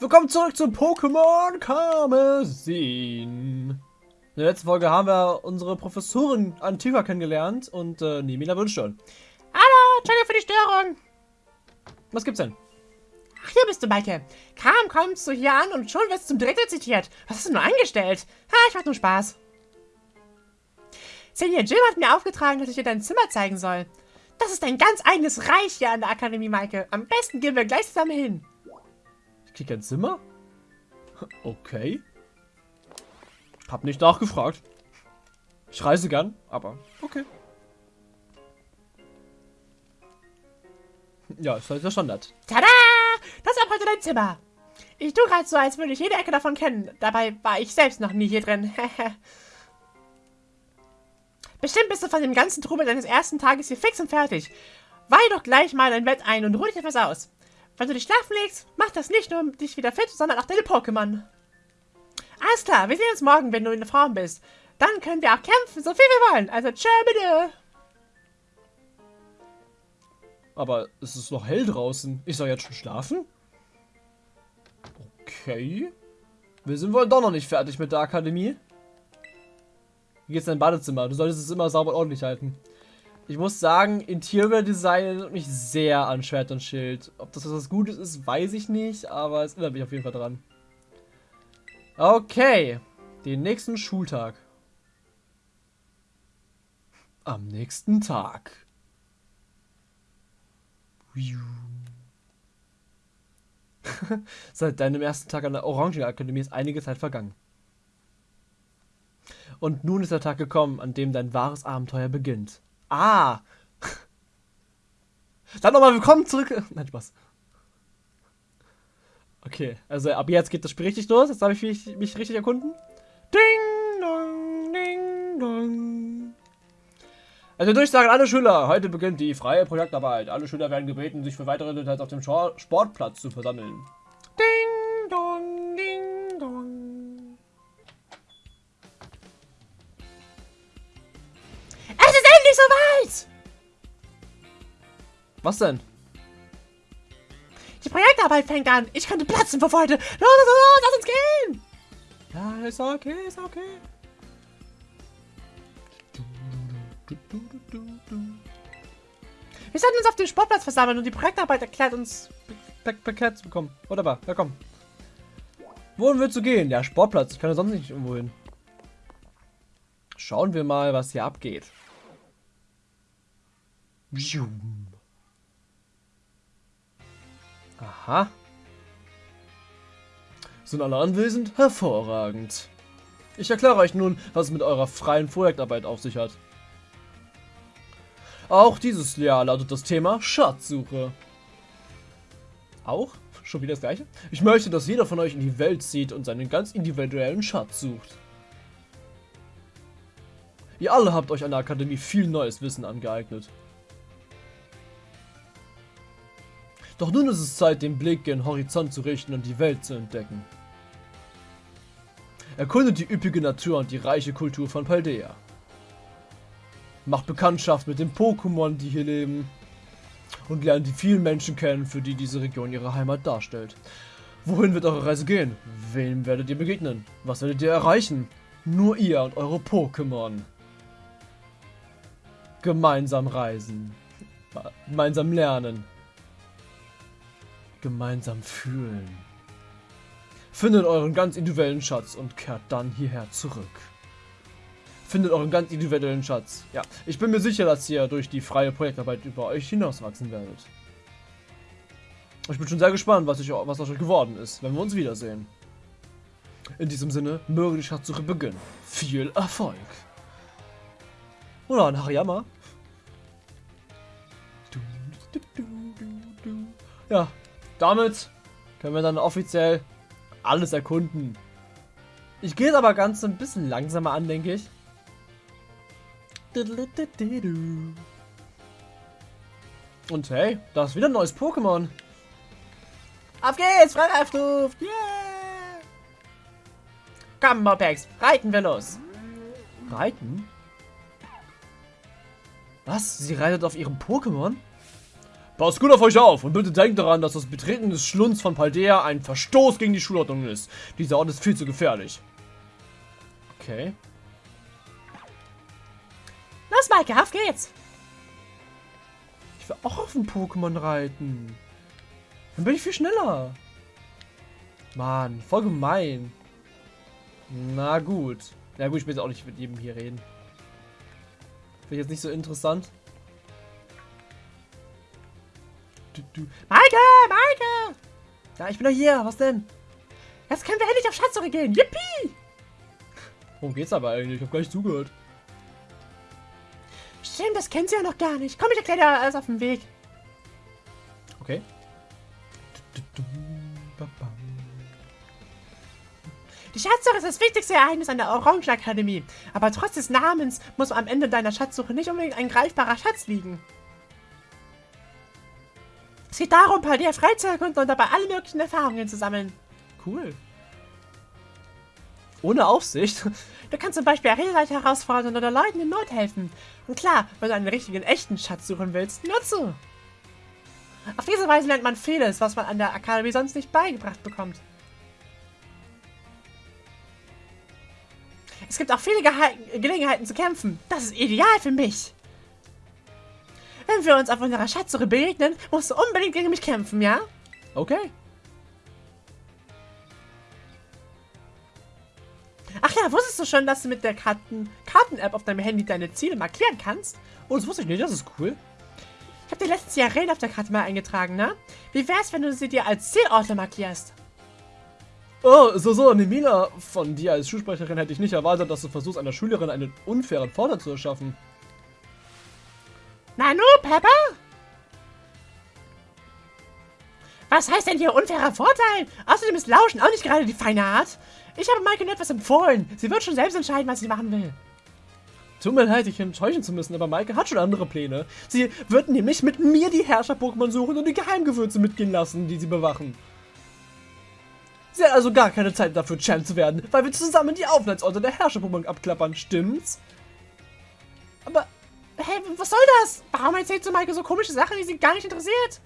Willkommen zurück zu Pokémon Karmesin. In der letzten Folge haben wir unsere Professorin Antigua kennengelernt und äh, Nemila wünscht schon. Hallo, Entschuldigung für die Störung. Was gibt's denn? Ach, hier bist du, Maike. Kaum kommst du hier an und schon wirst du zum Direktor zitiert. Was hast du nur angestellt? Ha, ich mach nur Spaß. Senior Jim hat mir aufgetragen, dass ich dir dein Zimmer zeigen soll. Das ist ein ganz eigenes Reich hier an der Akademie, Maike. Am besten gehen wir gleich zusammen hin. Krieg ein Zimmer? Okay. Hab nicht nachgefragt. Ich reise gern, aber okay. Ja, ist halt der Standard. Tada! Das ist ab heute dein Zimmer. Ich tue gerade so, als würde ich jede Ecke davon kennen. Dabei war ich selbst noch nie hier drin. Bestimmt bist du von dem ganzen Trubel deines ersten Tages hier fix und fertig. Weih doch gleich mal dein Bett ein und ruh dich etwas aus. Wenn du dich schlafen legst, mach das nicht nur um dich wieder fit, sondern auch deine Pokémon. Alles klar, wir sehen uns morgen, wenn du in der Form bist. Dann können wir auch kämpfen, so viel wir wollen. Also tschö bitte. Aber es ist noch hell draußen. Ich soll jetzt schon schlafen? Okay. Wir sind wohl doch noch nicht fertig mit der Akademie. Wie geht's in dein Badezimmer? Du solltest es immer sauber und ordentlich halten. Ich muss sagen, Interior Design erinnert mich sehr an Schwert und Schild. Ob das was Gutes ist, weiß ich nicht, aber es erinnert mich auf jeden Fall dran. Okay, den nächsten Schultag. Am nächsten Tag. Seit deinem ersten Tag an der Orangenakademie ist einige Zeit vergangen. Und nun ist der Tag gekommen, an dem dein wahres Abenteuer beginnt. Ah! Dann nochmal willkommen zurück. Nein, Spaß. Okay, also ab jetzt geht das Spiel richtig los. Jetzt habe ich mich, mich richtig erkunden. Ding dong, ding dong. Also durchsagen alle Schüler. Heute beginnt die freie Projektarbeit. Alle Schüler werden gebeten, sich für weitere Details auf dem Sportplatz zu versammeln. Was denn? Die Projektarbeit fängt an. Ich könnte platzen vor Freude. Los, los, los, lass uns gehen! Ja, ist okay, ist okay. Wir sollten uns auf dem Sportplatz versammeln und die Projektarbeit erklärt uns... Paket zu bekommen. Wunderbar, ja komm. Wohin willst du gehen? Ja, Sportplatz. Ich kann ja sonst nicht irgendwo hin. Schauen wir mal, was hier abgeht. Aha. Sind alle anwesend? Hervorragend. Ich erkläre euch nun, was es mit eurer freien Projektarbeit auf sich hat. Auch dieses Jahr lautet das Thema Schatzsuche. Auch? Schon wieder das gleiche? Ich möchte, dass jeder von euch in die Welt zieht und seinen ganz individuellen Schatz sucht. Ihr alle habt euch an der Akademie viel neues Wissen angeeignet. Doch nun ist es Zeit, den Blick gen Horizont zu richten und die Welt zu entdecken. Erkundet die üppige Natur und die reiche Kultur von Paldea. Macht Bekanntschaft mit den Pokémon, die hier leben. Und lernt die vielen Menschen kennen, für die diese Region ihre Heimat darstellt. Wohin wird eure Reise gehen? Wem werdet ihr begegnen? Was werdet ihr erreichen? Nur ihr und eure Pokémon. Gemeinsam reisen. Gemeinsam lernen. Gemeinsam fühlen. Findet euren ganz individuellen Schatz und kehrt dann hierher zurück. Findet euren ganz individuellen Schatz. Ja, ich bin mir sicher, dass ihr durch die freie Projektarbeit über euch hinauswachsen werdet. Ich bin schon sehr gespannt, was, ich, was aus euch geworden ist, wenn wir uns wiedersehen. In diesem Sinne, möge die Schatzsuche beginnen. Viel Erfolg! Oder ein Hariyama. Ja, damit können wir dann offiziell alles erkunden. Ich gehe aber ganz ein bisschen langsamer an, denke ich. Und hey, da ist wieder ein neues Pokémon. Auf geht's, Freireifduft! Yeah! Komm, Mopex, reiten wir los. Reiten? Was? Sie reitet auf ihrem Pokémon? Passt gut auf euch auf und bitte denkt daran, dass das Betreten des Schlunds von Paldea ein Verstoß gegen die Schulordnung ist. Dieser Ort ist viel zu gefährlich. Okay. Los, Maike, auf geht's. Ich will auch auf dem Pokémon reiten. Dann bin ich viel schneller. Mann, voll gemein. Na gut. Na gut, ich will jetzt auch nicht mit jedem hier reden. Finde ich jetzt nicht so interessant. Du, du. Maike, Maike! Ja, ich bin doch hier. Was denn? Jetzt können wir endlich auf Schatzsuche gehen. Yippie! Worum geht's aber eigentlich? Ich habe gar nicht zugehört. Stimmt, das kennt sie ja noch gar nicht. Komm, ich erkläre dir alles auf dem Weg. Okay. Die Schatzsuche ist das wichtigste Ereignis an der Orangenakademie. Aber trotz des Namens muss am Ende deiner Schatzsuche nicht unbedingt ein greifbarer Schatz liegen. Es geht darum, Paldia frei zu erkunden und dabei alle möglichen Erfahrungen zu sammeln. Cool. Ohne Aufsicht? Du kannst zum Beispiel Arenaleiter herausfordern oder Leuten in Not helfen. Und klar, wenn du einen richtigen, echten Schatz suchen willst, nur zu. Auf diese Weise lernt man vieles, was man an der Akademie sonst nicht beigebracht bekommt. Es gibt auch viele Ge Gelegenheiten zu kämpfen. Das ist ideal für mich. Wenn wir uns auf unserer Schatzsuche begegnen, musst du unbedingt gegen mich kämpfen, ja? Okay. Ach ja, wusstest du schon, dass du mit der Karten-App Karten auf deinem Handy deine Ziele markieren kannst? Oh, das wusste ich nicht, das ist cool. Ich habe dir letztens die Arena auf der Karte mal eingetragen, ne? Wie wär's, wenn du sie dir als Zielorte markierst? Oh, so, so, Nemila, von dir als Schulsprecherin hätte ich nicht erwartet, dass du versuchst, einer Schülerin einen unfairen Vorteil zu erschaffen. Nanu, Pepper? Was heißt denn hier unfairer Vorteil? Außerdem ist Lauschen auch nicht gerade die feine Art. Ich habe Maike nur etwas empfohlen. Sie wird schon selbst entscheiden, was sie machen will. Tut mir leid, dich enttäuschen zu müssen, aber Maike hat schon andere Pläne. Sie wird nämlich mit mir die Herrscher-Pokémon suchen und die Geheimgewürze mitgehen lassen, die sie bewachen. Sie hat also gar keine Zeit dafür, Champ zu werden, weil wir zusammen die Aufenthaltsorte der Herrscher-Pokémon abklappern, stimmt's? Aber, hey, was soll das? Warum erzählt du Maike so komische Sachen, die sie gar nicht interessiert?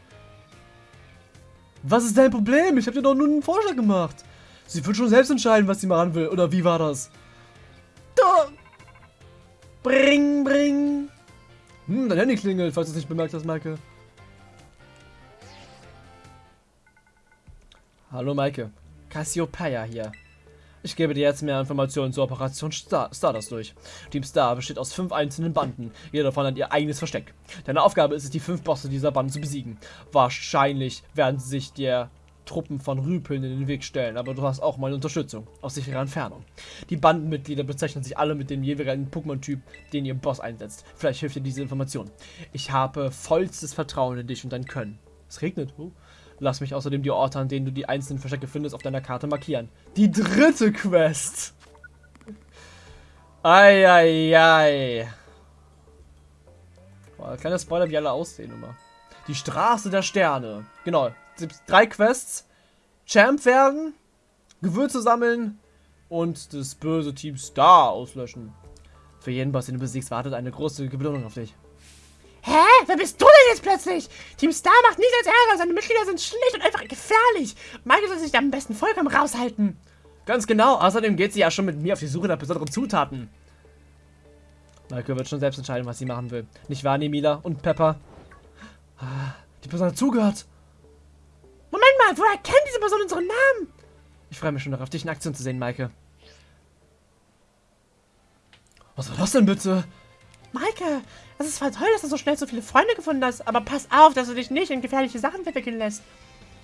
Was ist dein Problem? Ich habe dir doch nur einen Vorschlag gemacht. Sie wird schon selbst entscheiden, was sie machen will. Oder wie war das? Du. Bring, bring. Hm, dein Handy klingelt, falls du es nicht bemerkt hast, Maike. Hallo, Maike. Cassiopeia hier. Ich gebe dir jetzt mehr Informationen zur Operation Star Stardust durch. Team Star besteht aus fünf einzelnen Banden. Jeder davon hat ihr eigenes Versteck. Deine Aufgabe ist es, die fünf Bosse dieser Banden zu besiegen. Wahrscheinlich werden sie sich der Truppen von Rüpeln in den Weg stellen, aber du hast auch meine Unterstützung, aus sicherer Entfernung. Die Bandenmitglieder bezeichnen sich alle mit dem jeweiligen Pokémon-Typ, den ihr Boss einsetzt. Vielleicht hilft dir diese Information. Ich habe vollstes Vertrauen in dich und dein Können. Es regnet. Oh. Lass mich außerdem die Orte, an denen du die einzelnen Verstecke findest, auf deiner Karte markieren. Die dritte Quest! Eieiei. Boah, kleiner Spoiler, wie alle aussehen immer. Die Straße der Sterne. Genau. Drei Quests. Champ werden, Gewürze sammeln und das böse Team Star auslöschen. Für jeden Boss, den du besiegst, wartet eine große Belohnung auf dich. Hä? Wer bist du denn jetzt plötzlich? Team Star macht nichts als Ärger. Seine Mitglieder sind schlecht und einfach gefährlich. Michael soll sich da am besten vollkommen raushalten. Ganz genau. Außerdem geht sie ja schon mit mir auf die Suche nach besonderen Zutaten. Michael wird schon selbst entscheiden, was sie machen will. Nicht wahr, Nemila und Pepper? Ah, die Person hat zugehört. Moment mal, woher kennt diese Person unseren Namen? Ich freue mich schon darauf, dich in Aktion zu sehen, Maike. Was war das denn bitte? Maike, es ist zwar toll, dass du so schnell so viele Freunde gefunden hast, aber pass auf, dass du dich nicht in gefährliche Sachen verwickeln lässt.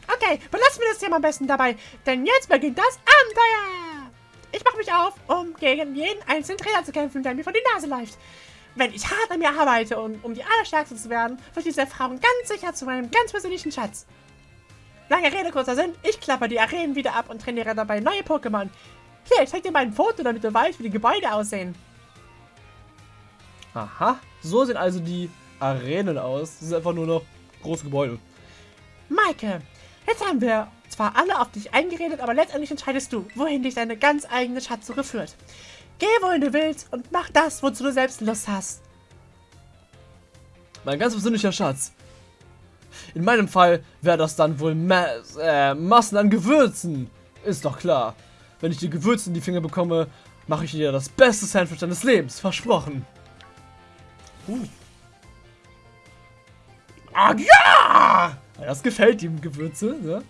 Okay, belassen wir das Thema am besten dabei, denn jetzt beginnt das Abenteuer! Ich mache mich auf, um gegen jeden einzelnen Trainer zu kämpfen, der mir vor die Nase läuft. Wenn ich hart an mir arbeite, um, um die Allerstärkste zu werden, wird diese Erfahrung ganz sicher zu meinem ganz persönlichen Schatz. Lange Rede, kurzer Sinn, ich klapper die Arenen wieder ab und trainiere dabei neue Pokémon. Hier, ich zeig dir mal ein Foto, damit du weißt, wie die Gebäude aussehen. Aha, so sehen also die Arenen aus. Das sind einfach nur noch große Gebäude. Maike, jetzt haben wir zwar alle auf dich eingeredet, aber letztendlich entscheidest du, wohin dich deine ganz eigene Schatzsuche führt. Geh, wohin du willst und mach das, wozu du selbst Lust hast. Mein ganz persönlicher Schatz. In meinem Fall wäre das dann wohl Ma äh, Massen an Gewürzen. Ist doch klar. Wenn ich die Gewürze in die Finger bekomme, mache ich dir das beste Sandwich deines Lebens. Versprochen. Uh. Ah, ja! Das gefällt ihm, Gewürze, ne?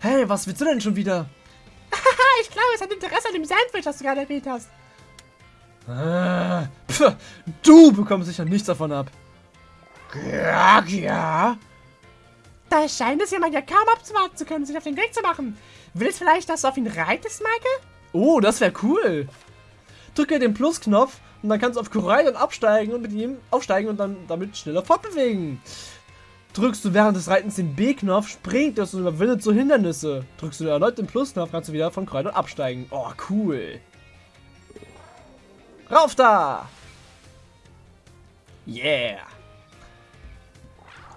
Hey, was willst du denn schon wieder? Ich glaube, es hat Interesse an dem Sandwich, das du gerade erwähnt hast. Ah, pf, du bekommst sicher nichts davon ab. Ja, ja. Da scheint es jemand ja kaum abzuwarten zu können, sich auf den Weg zu machen. Willst vielleicht, dass du auf ihn reitest, Maike? Oh, das wäre cool. Drücke den Plusknopf und dann kannst du auf Kurai dann absteigen und mit ihm aufsteigen und dann damit schneller fortbewegen. Drückst du während des Reitens den B-Knopf, springt das und überwindet so Hindernisse. Drückst du erneut den Plusknopf, kannst du wieder von Kurai absteigen. Oh, cool. Rauf da! Yeah!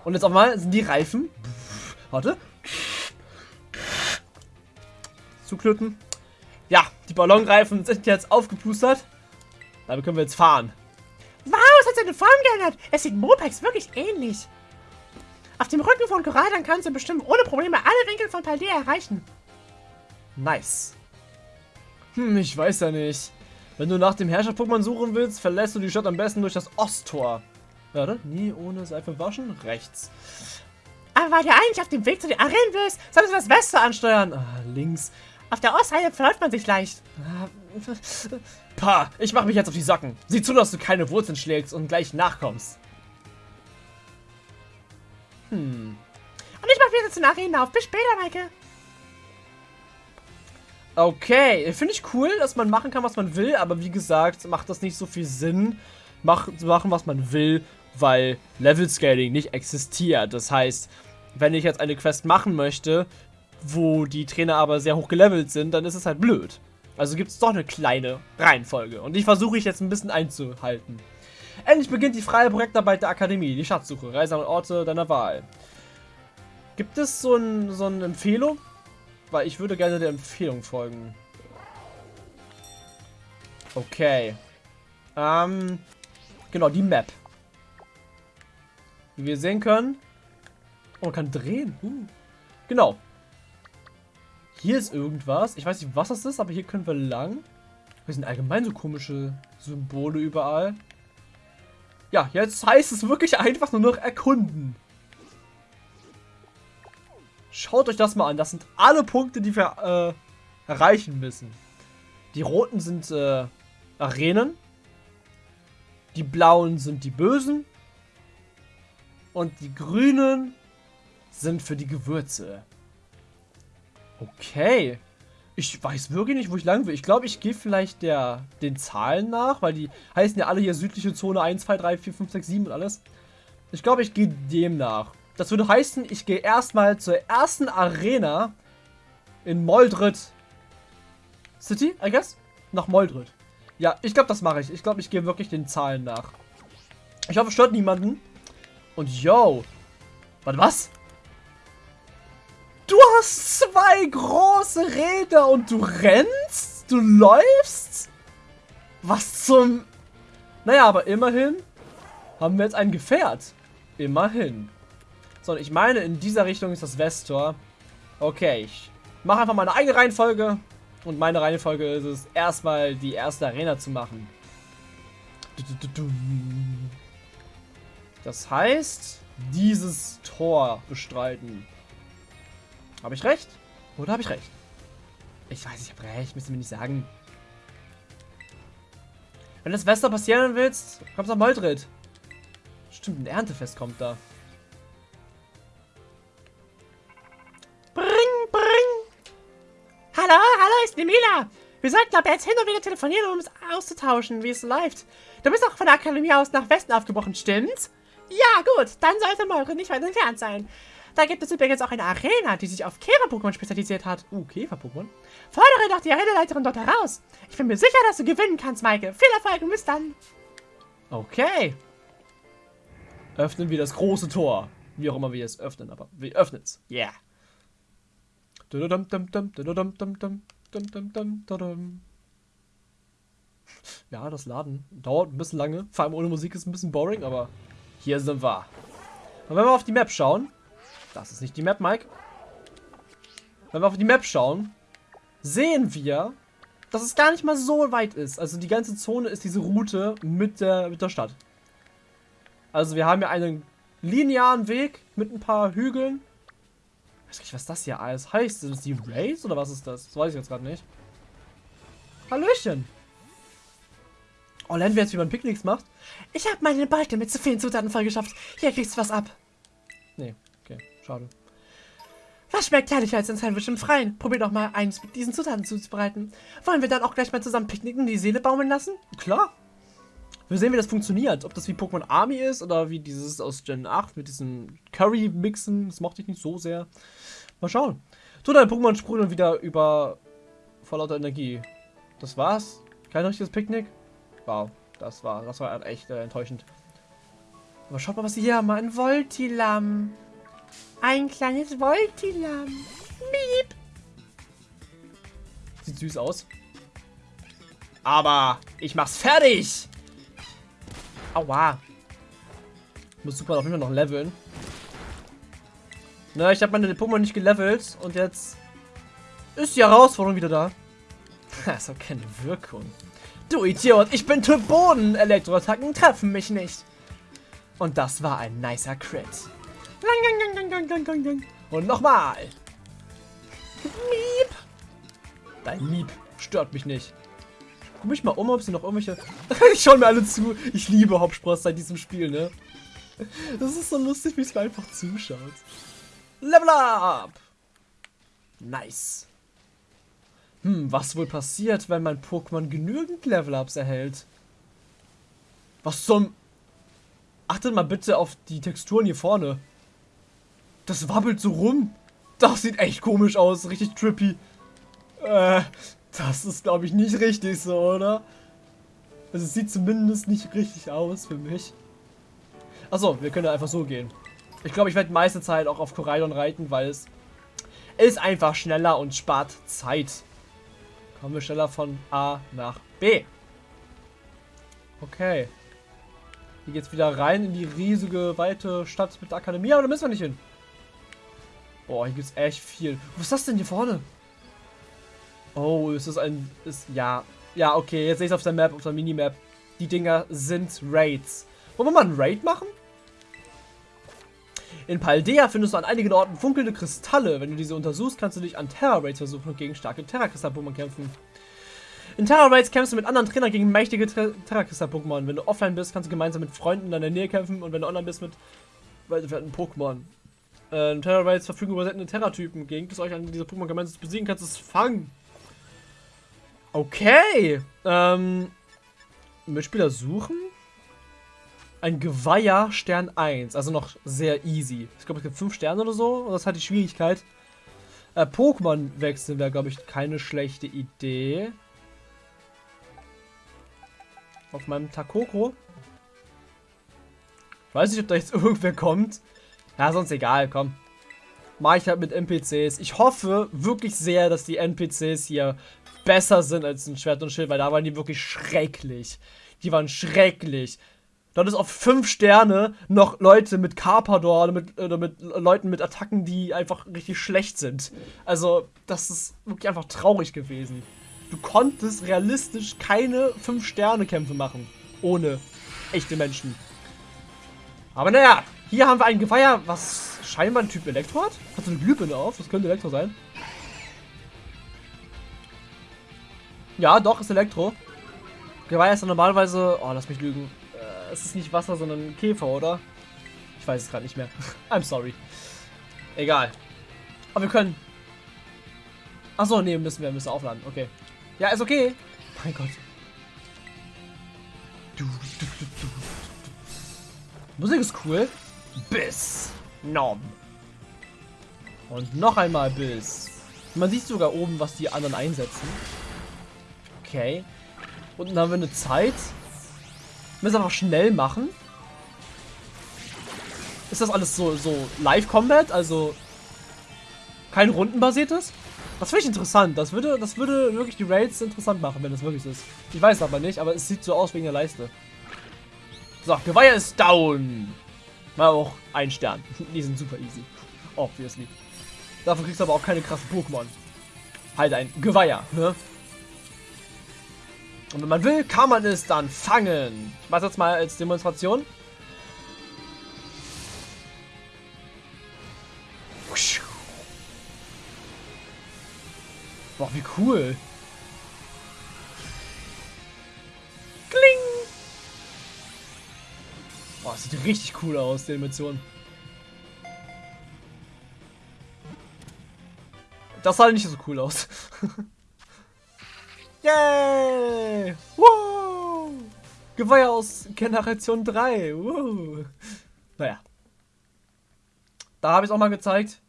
Und jetzt auch mal sind die Reifen. Warte. Zuklöten. Ja, die Ballonreifen sind jetzt aufgeplustert. Damit können wir jetzt fahren. Wow, es hat seine Form geändert. Es sieht Mopex wirklich ähnlich. Auf dem Rücken von Koradan kannst du bestimmt ohne Probleme alle Winkel von Paldea erreichen. Nice. Hm, ich weiß ja nicht. Wenn du nach dem Herrscher-Pokémon suchen willst, verlässt du die Stadt am besten durch das Osttor. Warte, nie ohne Seife waschen? Rechts. Aber weil du eigentlich auf dem Weg zu den Arenen bist, solltest du das Weste ansteuern. Ah, links. Auf der Ostseite verläuft man sich leicht. Ah, Pah, ich mach mich jetzt auf die Socken. Sieh zu, dass du keine Wurzeln schlägst und gleich nachkommst. Hm. Und ich mach wieder Arenen auf. Bis später, Maike. Okay, finde ich cool, dass man machen kann, was man will, aber wie gesagt, macht das nicht so viel Sinn, mach, zu machen, was man will, weil Level Scaling nicht existiert. Das heißt, wenn ich jetzt eine Quest machen möchte, wo die Trainer aber sehr hoch gelevelt sind, dann ist es halt blöd. Also gibt es doch eine kleine Reihenfolge. Und die versuche ich jetzt ein bisschen einzuhalten. Endlich beginnt die freie Projektarbeit der Akademie, die Schatzsuche, Reise an Orte deiner Wahl. Gibt es so, ein, so eine Empfehlung? Weil ich würde gerne der Empfehlung folgen. Okay. Ähm, genau, die Map. Wie wir sehen können. Oh, man kann drehen. Uh. Genau. Hier ist irgendwas. Ich weiß nicht, was das ist, aber hier können wir lang. Wir sind allgemein so komische Symbole überall. Ja, jetzt heißt es wirklich einfach nur noch erkunden. Schaut euch das mal an. Das sind alle Punkte, die wir äh, erreichen müssen. Die roten sind äh, Arenen. Die blauen sind die Bösen. Und die grünen sind für die Gewürze. Okay. Ich weiß wirklich nicht, wo ich lang will. Ich glaube, ich gehe vielleicht der, den Zahlen nach, weil die heißen ja alle hier südliche Zone 1, 2, 3, 4, 5, 6, 7 und alles. Ich glaube, ich gehe dem nach. Das würde heißen, ich gehe erstmal zur ersten Arena in Moldrit City, I guess? Nach Moldrit. Ja, ich glaube, das mache ich. Ich glaube, ich gehe wirklich den Zahlen nach. Ich hoffe, es stört niemanden. Und yo. Warte, was? Du hast zwei große Räder und du rennst? Du läufst? Was zum... Naja, aber immerhin haben wir jetzt ein Gefährt. Immerhin. So, ich meine, in dieser Richtung ist das Westtor. Okay, ich mache einfach meine eigene Reihenfolge. Und meine Reihenfolge ist es, erstmal die erste Arena zu machen. Das heißt, dieses Tor bestreiten. Habe ich recht? Oder habe ich recht? Ich weiß, ich habe recht. Müssen wir nicht sagen. Wenn das Wester passieren willst, kommst du nach Moldrit. Stimmt, ein Erntefest kommt da. Hallo, hallo, ist Nemila. Wir sollten aber jetzt hin und wieder telefonieren, um es auszutauschen, wie es läuft. Du bist auch von der Akademie aus nach Westen aufgebrochen, stimmt's? Ja, gut, dann sollte Molre nicht weit entfernt sein. Da gibt es übrigens auch eine Arena, die sich auf Käfer-Pokémon spezialisiert hat. Uh, Käfer-Pokémon? Fordere doch die Arenaleiterin dort heraus. Ich bin mir sicher, dass du gewinnen kannst, Maike. Viel Erfolg und bis dann. Okay. Öffnen wir das große Tor. Wie auch immer wir es öffnen, aber wir öffnen es. Yeah. Ja, das Laden dauert ein bisschen lange. Vor allem ohne Musik ist ein bisschen boring, aber hier sind wir. Und wenn wir auf die Map schauen, Das ist nicht die Map, Mike. Wenn wir auf die Map schauen, sehen wir, dass es gar nicht mal so weit ist. Also die ganze Zone ist diese Route mit der, mit der Stadt. Also wir haben ja einen linearen Weg mit ein paar Hügeln. Ich weiß nicht, was das hier alles heißt. Sind das die Rays oder was ist das? Das weiß ich jetzt gerade nicht. Hallöchen. Oh, lernen wir jetzt, wie man Picknicks macht? Ich habe meine Balken mit zu vielen Zutaten vollgeschafft. Hier kriegst du was ab. Schade. Was schmeckt herrlicher als ein Sandwich im Freien? Probier doch mal eins mit diesen Zutaten zuzubereiten. Wollen wir dann auch gleich mal zusammen picknicken und die Seele baumeln lassen? Klar. Wir sehen, wie das funktioniert. Ob das wie Pokémon Army ist oder wie dieses aus Gen 8 mit diesen Curry-Mixen. Das mochte ich nicht so sehr. Mal schauen. Tu dein Pokémon sprudeln wieder über vor lauter Energie. Das war's? Kein richtiges Picknick? Wow, das war, das war echt äh, enttäuschend. Aber schaut mal, was sie hier haben. Ein Voltilam. Ein kleines Voltilam. Miep. Sieht süß aus. Aber ich mach's fertig. Aua. Muss super auf jeden Fall noch leveln. Na, ich habe meine Pokémon nicht gelevelt und jetzt ist die Herausforderung wieder da. Das hat keine Wirkung. Du Idiot, ich bin Typ Boden. Elektroattacken treffen mich nicht. Und das war ein nicer Crit. Und nochmal. Miep. Dein Miep stört mich nicht. Guck mich mal um, ob sie noch irgendwelche... ich schaue mir alle zu. Ich liebe Hauptspross seit diesem Spiel, ne? Das ist so lustig, wie es mir einfach zuschaut. Level up! Nice. Hm, was wohl passiert, wenn mein Pokémon genügend Level-Ups erhält? Was zum... Achtet mal bitte auf die Texturen hier vorne. Das wabbelt so rum. Das sieht echt komisch aus. Richtig trippy. Äh, das ist, glaube ich, nicht richtig so, oder? Also es sieht zumindest nicht richtig aus für mich. Achso, wir können einfach so gehen. Ich glaube, ich werde meiste Zeit auch auf Koraidon reiten, weil es ist einfach schneller und spart Zeit. Kommen wir schneller von A nach B. Okay. Hier geht's wieder rein in die riesige, weite Stadt mit der Akademie, aber da müssen wir nicht hin. Boah, hier gibt's echt viel. Was ist das denn hier vorne? Oh, ist das ein... Ist, ja. Ja, okay, jetzt sehe ich es auf der Map, auf der Minimap. Die Dinger sind Raids. Wollen wir mal einen Raid machen? In Paldea findest du an einigen Orten funkelnde Kristalle. Wenn du diese untersuchst, kannst du dich an Terra Raids versuchen und gegen starke Terra-Kristall-Pokémon kämpfen. In Terra Raids kämpfst du mit anderen Trainern gegen mächtige Terra-Kristall-Pokémon. Wenn du offline bist, kannst du gemeinsam mit Freunden in deiner Nähe kämpfen und wenn du online bist mit weiterverwandten Pokémon. Äh, Raids verfügen über seltene Terra-Typen. Gegen es euch an diese Pokémon gemeinsam besiegen, kannst es fangen. Okay. Ähm, Mitspieler suchen? Ein Geweiher Stern 1. Also noch sehr easy. Ich glaube, es gibt 5 Sterne oder so. Und das hat die Schwierigkeit. Äh, Pokémon wechseln wäre, glaube ich, keine schlechte Idee. Auf meinem Takoko. Ich weiß nicht, ob da jetzt irgendwer kommt. Ja, sonst egal, komm. Mach ich halt mit NPCs. Ich hoffe wirklich sehr, dass die NPCs hier besser sind als ein Schwert und Schild, weil da waren die wirklich schrecklich. Die waren schrecklich. Dort ist auf 5 Sterne noch Leute mit Carpador oder mit, oder mit Leuten mit Attacken, die einfach richtig schlecht sind. Also, das ist wirklich einfach traurig gewesen. Du konntest realistisch keine 5-Sterne-Kämpfe machen. Ohne echte Menschen. Aber naja, hier haben wir ein Geweiher, was scheinbar ein Typ Elektro hat. Hat so eine Glühbirne auf, das könnte Elektro sein. Ja, doch, ist Elektro. Geweiher ist dann normalerweise... Oh, lass mich lügen. Äh, es ist nicht Wasser, sondern Käfer, oder? Ich weiß es gerade nicht mehr. I'm sorry. Egal. Aber wir können... Achso, nee, müssen wir müssen aufladen. Okay. Ja, ist okay. Mein Gott. Musik ist cool. Biss. Nom. Und noch einmal Biss. Man sieht sogar oben, was die anderen einsetzen. Okay. Und dann haben wir eine Zeit. Müssen einfach schnell machen. Ist das alles so, so Live-Combat? Also kein rundenbasiertes? Das finde ich interessant. Das würde, das würde wirklich die Raids interessant machen, wenn das wirklich ist. Ich weiß aber nicht, aber es sieht so aus wegen der Leiste. So, Geweiher ist down. War auch ein Stern. Die sind super easy. Obviously. Dafür kriegst du aber auch keine krassen Pokémon. Halt ein Geweiher, ne? Und wenn man will, kann man es dann fangen. Mach's jetzt mal als Demonstration. Boah, wie cool. Sieht richtig cool aus, die Animation. Das sah nicht so cool aus. Yay! Geweiher aus Generation 3. Woo! Naja. Da habe ich es auch mal gezeigt.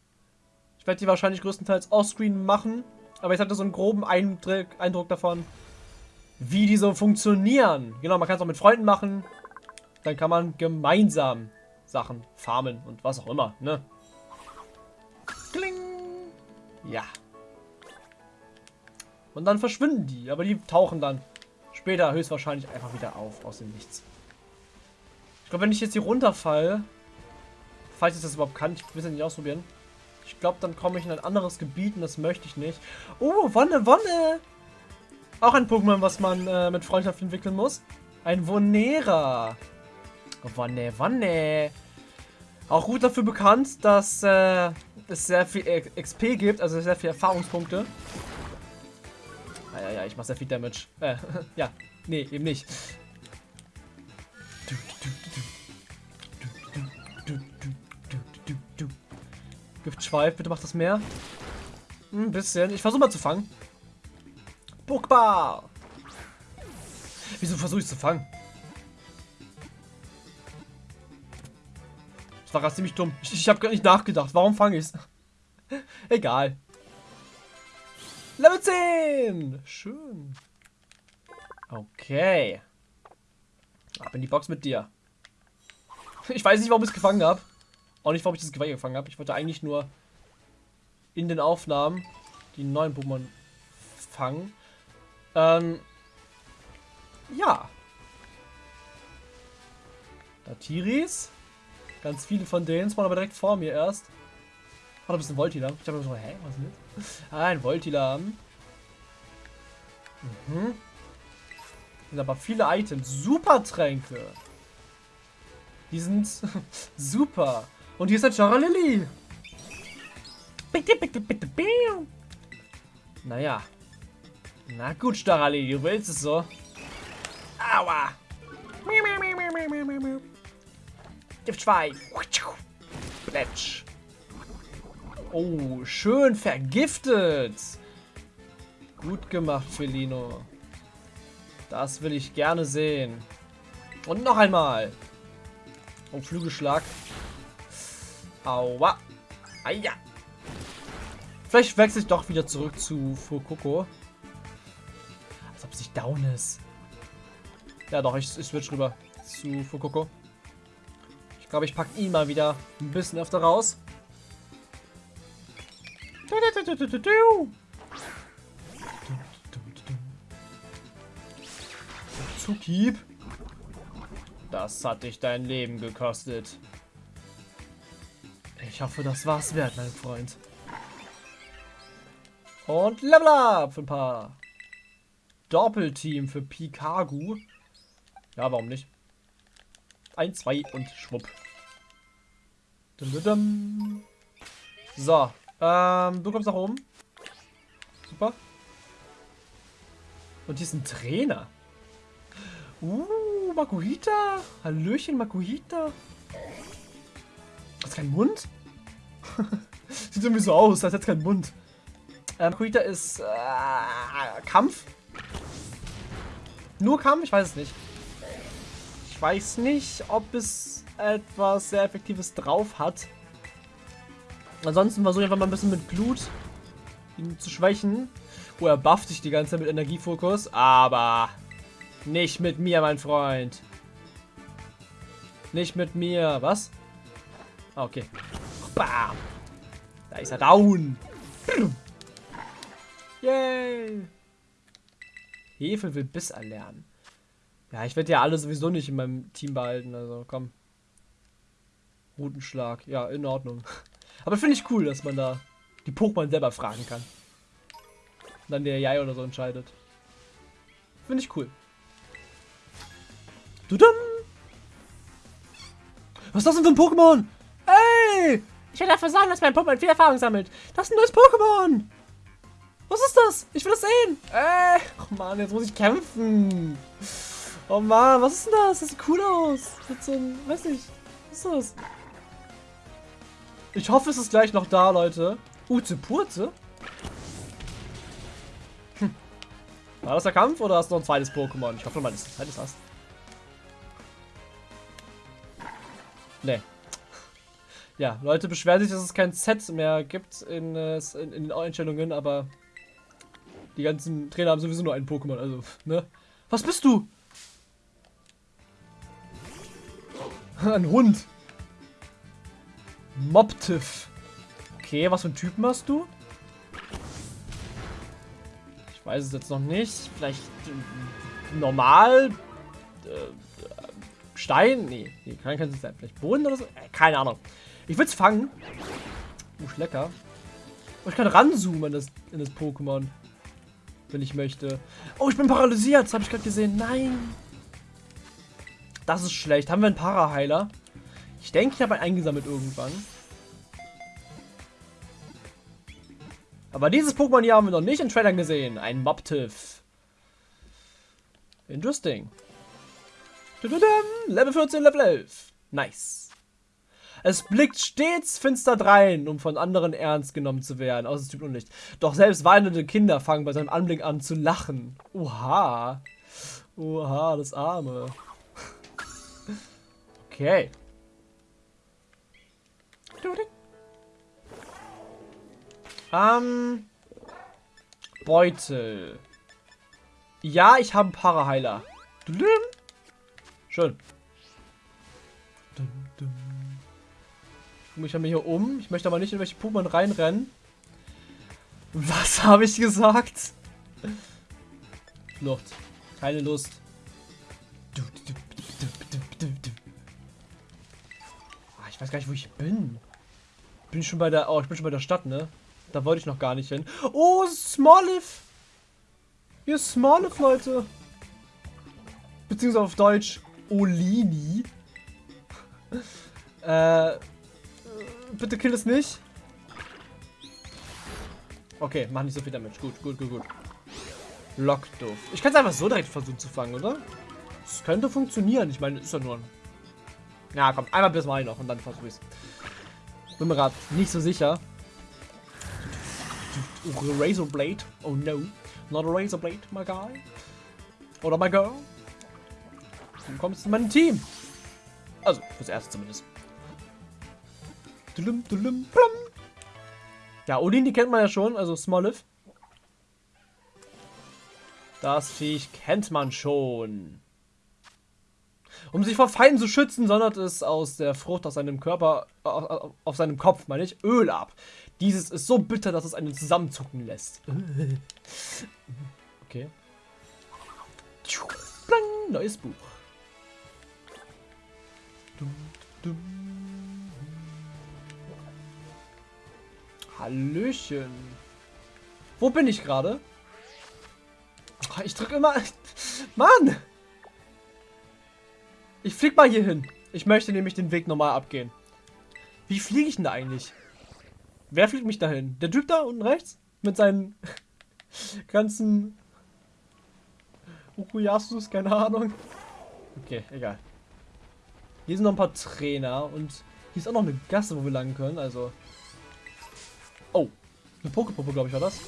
Ich werde die wahrscheinlich größtenteils offscreen machen. Aber ich hatte so einen groben Eindruck davon, wie die so funktionieren. Genau, man kann es auch mit Freunden machen. Dann kann man gemeinsam Sachen farmen und was auch immer, ne? Kling! Ja. Und dann verschwinden die, aber die tauchen dann später höchstwahrscheinlich einfach wieder auf aus dem Nichts. Ich glaube, wenn ich jetzt hier runterfalle, falls ich das überhaupt kann, ich will es ja nicht ausprobieren. Ich glaube, dann komme ich in ein anderes Gebiet und das möchte ich nicht. Oh, Wonne, Wonne! Auch ein Pokémon, was man äh, mit Freundschaft entwickeln muss. Ein Vonera. Wonne, Wonne. Auch gut dafür bekannt, dass äh, es sehr viel XP gibt, also sehr viele Erfahrungspunkte. Ah, ja, ja, ich mache sehr viel Damage. Äh, ja, nee, eben nicht. Giftschweif, bitte mach das mehr. Ein bisschen. Ich versuche mal zu fangen. Pokéball! Wieso versuche ich zu fangen? Das war gerade ziemlich dumm. Ich, ich habe gar nicht nachgedacht. Warum fange ich es? Egal. Level 10! Schön. Okay. Ab in die Box mit dir. Ich weiß nicht, warum ich es gefangen habe. Auch nicht, warum ich das Geweih gefangen habe. Ich wollte eigentlich nur in den Aufnahmen die neuen Pokémon fangen. Ähm, ja. Datiris. Ganz viele von denen spawnen aber direkt vor mir erst. Hat ein bisschen Voltilam. Ich habe so, hä, was ist das? Ah, ein Voltilam. Mhm. Sind aber viele Items. Super Tränke. Die sind super. Und hier ist der Charalili. Bitte, bitte, bitte, bitte. Naja. Na gut, Starali, du willst es so. Aua. Gift 2. Plätsch. Oh, schön vergiftet. Gut gemacht, Felino. Das will ich gerne sehen. Und noch einmal. Oh, Flügelschlag. Aua. Aja. Vielleicht wechsle ich doch wieder zurück zu Fukoko. Als ob es nicht down ist. Ja doch, ich, ich switch rüber zu Fukoko. Glaube, ich packe ihn mal wieder ein bisschen öfter raus. Zukieb. Das hat dich dein Leben gekostet. Ich hoffe, das war's wert, mein Freund. Und Level Up für ein paar Doppelteam für Pikagu. Ja, warum nicht? Ein, zwei und schwupp. So, ähm, du kommst nach oben. Super. Und hier ist ein Trainer. Uh, Makuhita. Hallöchen, Makuhita. Hast keinen Mund? Sieht irgendwie so aus, als hätte keinen Mund. Ähm, Makuhita ist äh, Kampf. Nur Kampf? Ich weiß es nicht. Ich weiß nicht, ob es etwas sehr Effektives drauf hat. Ansonsten versuche ich einfach mal ein bisschen mit Blut ihn zu schwächen. Oh, er bufft sich die ganze Zeit mit Energiefokus. Aber nicht mit mir, mein Freund. Nicht mit mir. Was? Okay. Bam. Da ist er down. Yay. Hefe will Biss erlernen. Ja, ich werde ja alle sowieso nicht in meinem Team behalten. Also komm. Rutenschlag. Ja, in Ordnung. Aber finde ich cool, dass man da die Pokémon selber fragen kann. Und dann der AI oder so entscheidet. Finde ich cool. Dudum. Was ist das denn für ein Pokémon? Ey! Ich werde dafür sorgen, dass mein Pokémon viel Erfahrung sammelt. Das ist ein neues Pokémon! Was ist das? Ich will das sehen! Ey! Oh Mann, jetzt muss ich kämpfen! Oh Mann, was ist denn das? Das sieht cool aus! Mit so einem, weiß nicht, was ist das? Ich hoffe, es ist gleich noch da, Leute. Uze Purze? Hm. War das der Kampf oder hast du noch ein zweites Pokémon? Ich hoffe du ein zweites hast. Nee. Ja, Leute beschweren sich, dass es kein Set mehr gibt in, äh, in, in den Einstellungen, aber die ganzen Trainer haben sowieso nur einen Pokémon, also, ne? Was bist du? Ein Hund. Mobtiff. Okay, was für einen Typen hast du? Ich weiß es jetzt noch nicht. Vielleicht äh, normal? Äh, Stein? Nee, nee kann kein sein. Vielleicht Boden oder so? Äh, keine Ahnung. Ich will es fangen. Uh, lecker. Oh, ich kann ranzoomen in das, in das Pokémon. Wenn ich möchte. Oh, ich bin paralysiert. Das habe ich gerade gesehen. Nein. Das ist schlecht. Haben wir einen Paraheiler? Ich denke, ich habe einen eingesammelt irgendwann. Aber dieses Pokémon hier haben wir noch nicht in Trailern gesehen. Ein Mobtiff. Interesting. Level 14, Level 11. Nice. Es blickt stets finster drein, um von anderen ernst genommen zu werden, außer es tut Unlicht. Doch selbst weinende Kinder fangen bei seinem Anblick an zu lachen. Oha. Oha, das Arme. Okay. Ähm. Beutel. Ja, ich habe einen Paraheiler. Schön. Ich gucke mich hier um. Ich möchte aber nicht in welche Pokémon reinrennen. Was habe ich gesagt? Flucht. Keine Lust. Ich weiß gar nicht, wo ich bin. Bin schon bei der. Oh, ich bin schon bei der Stadt, ne? Da wollte ich noch gar nicht hin. Oh, Smoliv! Hier ist Smoliv, Leute. Beziehungsweise auf Deutsch Olini. äh. Bitte kill es nicht. Okay, mach nicht so viel Damage. Gut, gut, gut, gut. Lockduff. Ich kann es einfach so direkt versuchen zu fangen, oder? Das könnte funktionieren. Ich meine, ist ja nur ein... Ja, komm, einmal bis mal noch und dann versuche ich es. Bin mir gerade nicht so sicher. Razor Blade. Oh no. Not a Razor Blade, my guy. Oder my girl. Dann kommst du in mein Team. Also, fürs Erste zumindest. Ja, Odin, die kennt man ja schon, also Smoliv. Das Viech kennt man schon. Um sich vor Feinden zu schützen, sondert es aus der Frucht aus seinem Körper, auf, auf seinem Kopf, meine ich, Öl ab. Dieses ist so bitter, dass es einen zusammenzucken lässt. Okay. Neues Buch. Hallöchen. Wo bin ich gerade? Ich drücke immer... Mann! Ich flieg mal hier hin. Ich möchte nämlich den Weg normal abgehen. Wie fliege ich denn da eigentlich? Wer fliegt mich dahin? Der Typ da unten rechts? Mit seinen ganzen Ukuyasus, keine Ahnung. Okay, egal. Hier sind noch ein paar Trainer und hier ist auch noch eine Gasse, wo wir lang können, also... Oh, eine Pokepuppe, glaube ich, war das.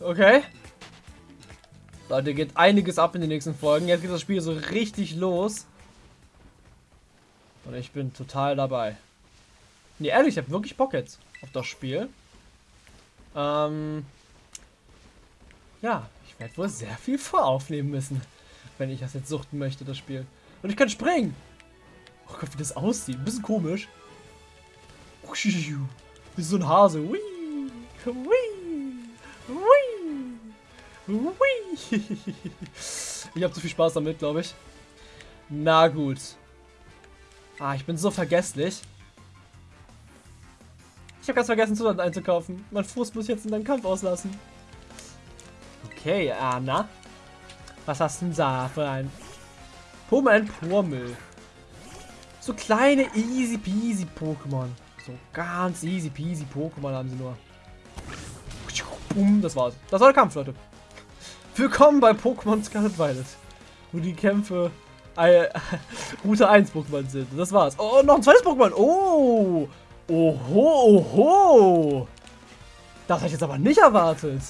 Okay. Leute, geht einiges ab in den nächsten Folgen. Jetzt geht das Spiel so richtig los. Und ich bin total dabei. Nee, ehrlich, ich habe wirklich Bock jetzt auf das Spiel. Ähm, ja, ich werde wohl sehr viel voraufnehmen müssen, wenn ich das jetzt suchten möchte, das Spiel. Und ich kann springen. Oh Gott, wie das aussieht. Ein bisschen komisch. Wie so ein Hase. Hui. Hui. Hui. Ich habe zu viel Spaß damit, glaube ich. Na gut. Ah, ich bin so vergesslich. Ich habe ganz vergessen, Zutaten einzukaufen. Mein Fuß muss ich jetzt in deinen Kampf auslassen. Okay, Anna. Was hast du denn da für ein... Pokémon ein Pormel. So kleine easy peasy Pokémon. So ganz easy peasy Pokémon haben sie nur. Das war's. Das war der Kampf, Leute. Willkommen bei Pokémon Scarlet Violet. Wo die Kämpfe äh, Route 1 Pokémon sind. Das war's. Oh, noch ein zweites Pokémon. Oh. Oho, oho. Das habe ich jetzt aber nicht erwartet.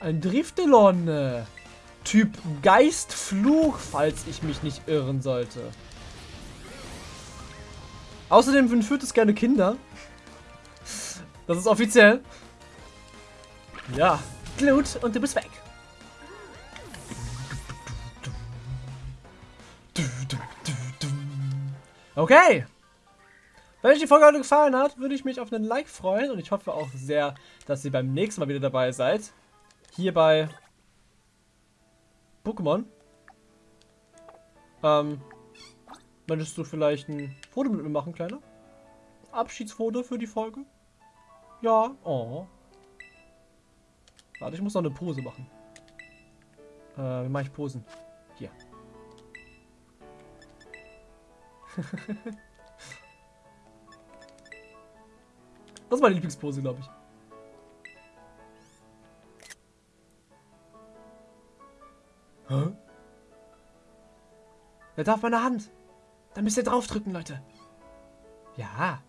Ein Driftelon. Typ Geistfluch, falls ich mich nicht irren sollte. Außerdem entführt es gerne Kinder. Das ist offiziell. Ja. Glut und du bist weg. Okay. Wenn euch die Folge heute gefallen hat, würde ich mich auf einen Like freuen und ich hoffe auch sehr, dass ihr beim nächsten Mal wieder dabei seid. Hier bei Pokémon. Ähm, möchtest du vielleicht ein Foto mit mir machen, Kleiner? Abschiedsfoto für die Folge? Ja. Oh. Warte, ich muss noch eine Pose machen. Äh, wie mache ich Posen? Hier. das ist meine Lieblingspose, glaube ich. Hä? Er darf meine Hand. Dann müsst ihr draufdrücken, Leute. Ja.